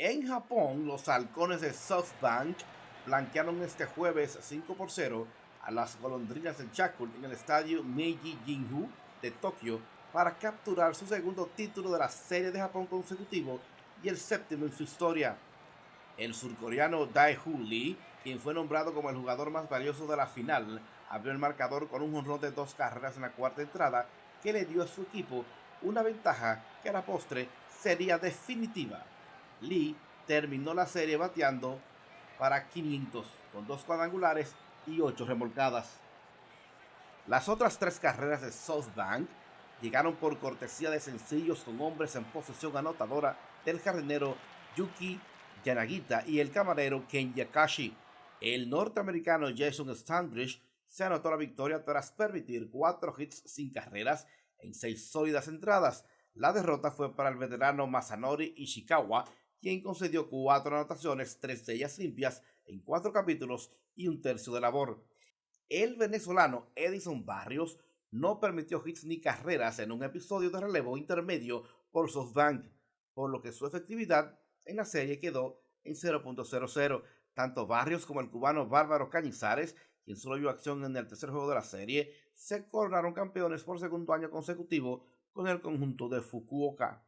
En Japón, los halcones de SoftBank blanquearon este jueves 5 por 0 a las golondrinas de Yakult en el estadio Meiji Jinju de Tokio para capturar su segundo título de la Serie de Japón consecutivo y el séptimo en su historia. El surcoreano Dae-Hoo Lee, quien fue nombrado como el jugador más valioso de la final, abrió el marcador con un honrón de dos carreras en la cuarta entrada que le dio a su equipo una ventaja que a la postre sería definitiva. Lee terminó la serie bateando para 500 con dos cuadrangulares y ocho remolcadas. Las otras tres carreras de SoftBank llegaron por cortesía de sencillos con hombres en posesión anotadora del jardinero Yuki Yanagita y el camarero Ken Yakashi. El norteamericano Jason Standridge se anotó la victoria tras permitir cuatro hits sin carreras en seis sólidas entradas. La derrota fue para el veterano Masanori Ishikawa, quien concedió cuatro anotaciones, tres de ellas limpias, en cuatro capítulos y un tercio de labor. El venezolano Edison Barrios no permitió hits ni carreras en un episodio de relevo intermedio por SoftBank, por lo que su efectividad en la serie quedó en 0.00. Tanto Barrios como el cubano Bárbaro Cañizares, quien solo vio acción en el tercer juego de la serie, se coronaron campeones por segundo año consecutivo con el conjunto de Fukuoka.